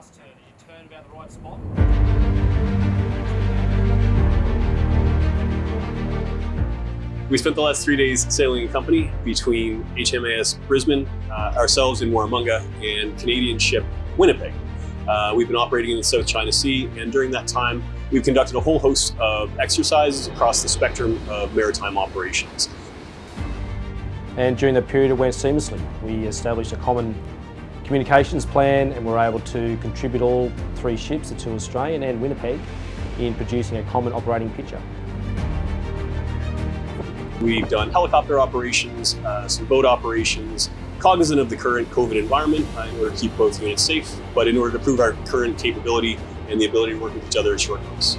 last turn. You turn about the right spot. We spent the last three days sailing in company between HMAS Brisbane, uh, ourselves in Warramunga, and Canadian ship Winnipeg. Uh, we've been operating in the South China Sea, and during that time, we've conducted a whole host of exercises across the spectrum of maritime operations. And during that period, it went seamlessly. We established a common communications plan and we're able to contribute all three ships, the two Australian and Winnipeg, in producing a common operating picture. We've done helicopter operations, uh, some boat operations, cognizant of the current COVID environment uh, in order to keep both units safe, but in order to prove our current capability and the ability to work with each other at short notice.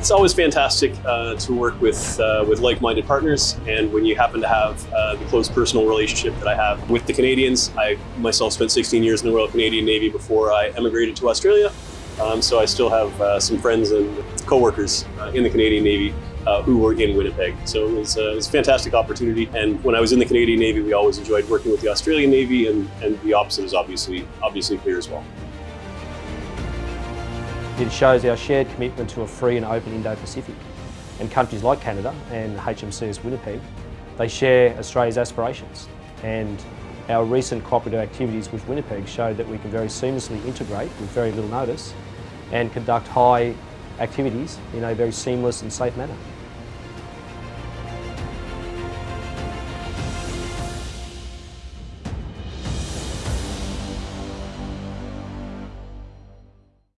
It's always fantastic uh, to work with uh, with like-minded partners, and when you happen to have uh, the close personal relationship that I have with the Canadians, I myself spent 16 years in the Royal Canadian Navy before I emigrated to Australia, um, so I still have uh, some friends and co-workers uh, in the Canadian Navy uh, who were in Winnipeg. So it was, uh, it was a fantastic opportunity. And when I was in the Canadian Navy, we always enjoyed working with the Australian Navy, and, and the opposite is obviously obviously clear as well. It shows our shared commitment to a free and open Indo-Pacific. And countries like Canada and HMCS Winnipeg, they share Australia's aspirations. And our recent cooperative activities with Winnipeg showed that we can very seamlessly integrate with very little notice and conduct high activities in a very seamless and safe manner.